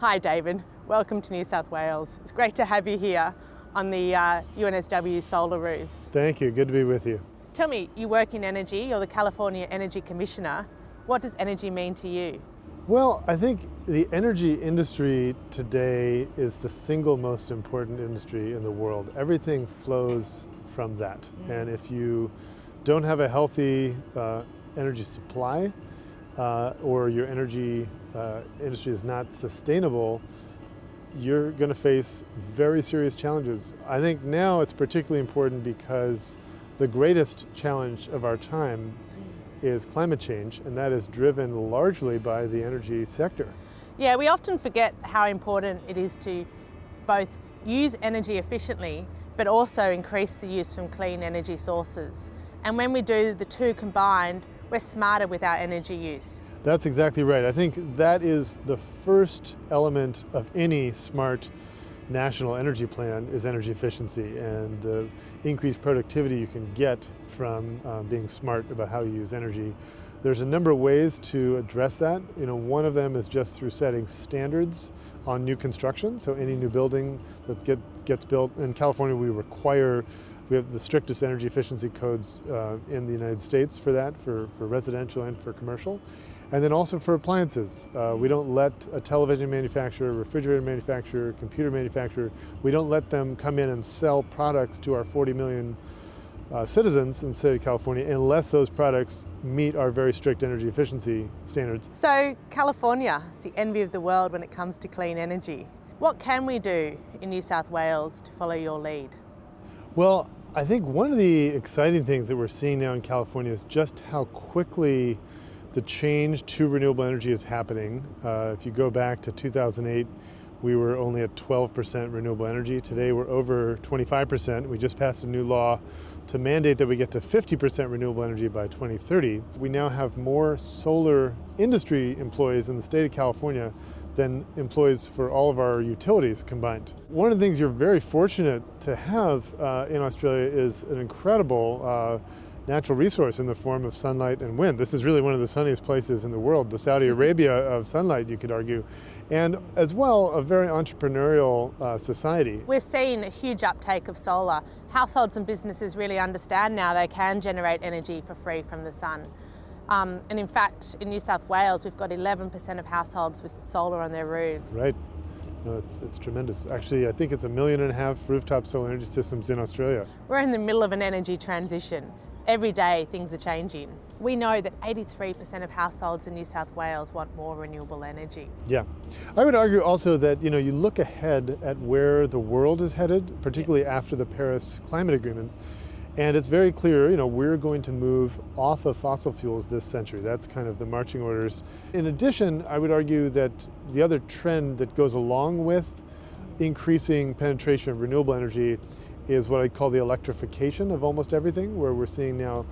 Hi David, welcome to New South Wales. It's great to have you here on the uh, UNSW solar roofs. Thank you, good to be with you. Tell me, you work in energy, you're the California Energy Commissioner. What does energy mean to you? Well, I think the energy industry today is the single most important industry in the world. Everything flows from that. Mm. And if you don't have a healthy uh, energy supply, uh, or your energy uh, industry is not sustainable, you're going to face very serious challenges. I think now it's particularly important because the greatest challenge of our time is climate change, and that is driven largely by the energy sector. Yeah, we often forget how important it is to both use energy efficiently, but also increase the use from clean energy sources. And when we do the two combined, we're smarter with our energy use. That's exactly right. I think that is the first element of any smart national energy plan is energy efficiency and the increased productivity you can get from uh, being smart about how you use energy. There's a number of ways to address that. You know, one of them is just through setting standards on new construction. So any new building that get, gets built, in California we require we have the strictest energy efficiency codes uh, in the United States for that, for, for residential and for commercial. And then also for appliances. Uh, we don't let a television manufacturer, refrigerator manufacturer, computer manufacturer, we don't let them come in and sell products to our 40 million uh, citizens in the state of California unless those products meet our very strict energy efficiency standards. So California is the envy of the world when it comes to clean energy. What can we do in New South Wales to follow your lead? Well, I think one of the exciting things that we're seeing now in California is just how quickly the change to renewable energy is happening. Uh, if you go back to 2008, we were only at 12% renewable energy. Today we're over 25%. We just passed a new law to mandate that we get to 50% renewable energy by 2030. We now have more solar industry employees in the state of California than employees for all of our utilities combined. One of the things you're very fortunate to have uh, in Australia is an incredible uh, natural resource in the form of sunlight and wind. This is really one of the sunniest places in the world, the Saudi mm-hmm. Arabia of sunlight, you could argue. And as well, a very entrepreneurial uh, society. We're seeing a huge uptake of solar. Households and businesses really understand now they can generate energy for free from the sun. Um, and in fact, in New South Wales, we've got 11% of households with solar on their roofs. Right. No, it's, it's tremendous. Actually, I think it's a million and a half rooftop solar energy systems in Australia. We're in the middle of an energy transition. Every day things are changing. We know that 83% of households in New South Wales want more renewable energy. Yeah. I would argue also that you know you look ahead at where the world is headed, particularly yeah. after the Paris climate agreements, and it's very clear, you know, we're going to move off of fossil fuels this century. That's kind of the marching orders. In addition, I would argue that the other trend that goes along with increasing penetration of renewable energy is what I call the electrification of almost everything, where we're seeing now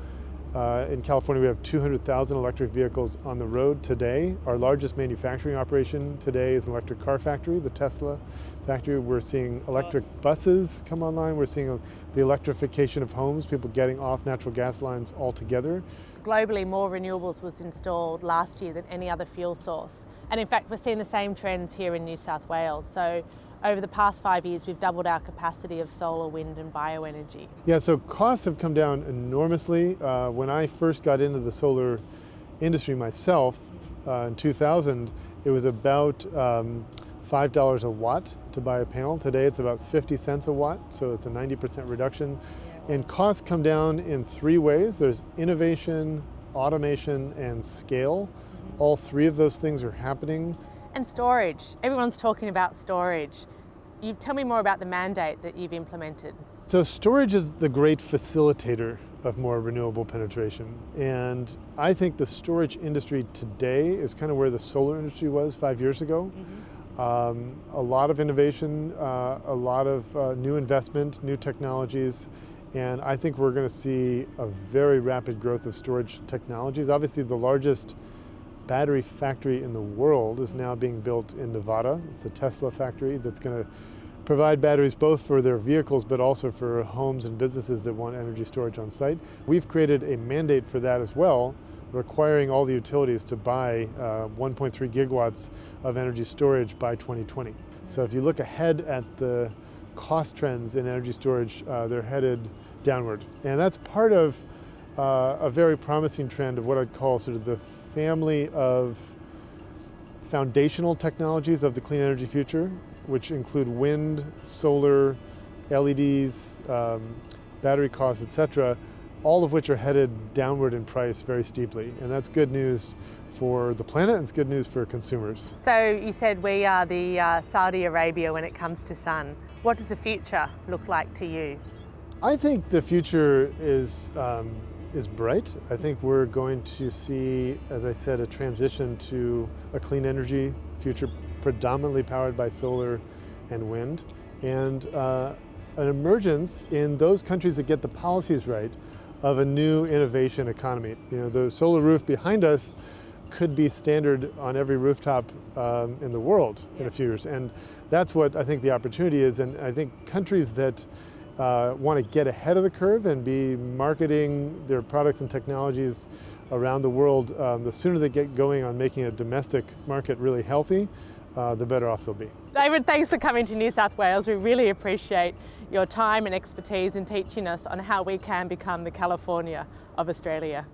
uh, in California, we have 200,000 electric vehicles on the road today. Our largest manufacturing operation today is an electric car factory, the Tesla factory. We're seeing electric yes. buses come online. We're seeing the electrification of homes, people getting off natural gas lines altogether. Globally, more renewables was installed last year than any other fuel source. And in fact, we're seeing the same trends here in New South Wales. So over the past five years, we've doubled our capacity of solar, wind and bioenergy. Yeah, so costs have come down enormously. Uh, when I first got into the solar industry myself uh, in 2000, it was about um, $5 a watt to buy a panel. Today it's about 50 cents a watt, so it's a 90% reduction. And costs come down in three ways. There's innovation, automation, and scale. All three of those things are happening and storage. Everyone's talking about storage. You tell me more about the mandate that you've implemented. So storage is the great facilitator of more renewable penetration. And I think the storage industry today is kind of where the solar industry was five years ago. Mm -hmm. um, a lot of innovation, uh, a lot of uh, new investment, new technologies, and I think we're going to see a very rapid growth of storage technologies. Obviously the largest battery factory in the world is now being built in Nevada. It's a Tesla factory that's going to provide batteries both for their vehicles but also for homes and businesses that want energy storage on site. We've created a mandate for that as well requiring all the utilities to buy uh, 1.3 gigawatts of energy storage by 2020. So if you look ahead at the cost trends in energy storage, uh, they're headed downward. And that's part of uh, a very promising trend of what I'd call sort of the family of foundational technologies of the clean energy future, which include wind, solar, LEDs, um, battery costs, etc., all of which are headed downward in price very steeply. And that's good news for the planet and it's good news for consumers. So you said we are the uh, Saudi Arabia when it comes to sun. What does the future look like to you? I think the future is, um, is bright. I think we're going to see, as I said, a transition to a clean energy future predominantly powered by solar and wind. And uh, an emergence in those countries that get the policies right of a new innovation economy. You know, the solar roof behind us could be standard on every rooftop um, in the world in a few years. And that's what I think the opportunity is. And I think countries that uh, want to get ahead of the curve and be marketing their products and technologies around the world, um, the sooner they get going on making a domestic market really healthy, uh, the better off they'll be. David, thanks for coming to New South Wales. We really appreciate your time and expertise in teaching us on how we can become the California of Australia.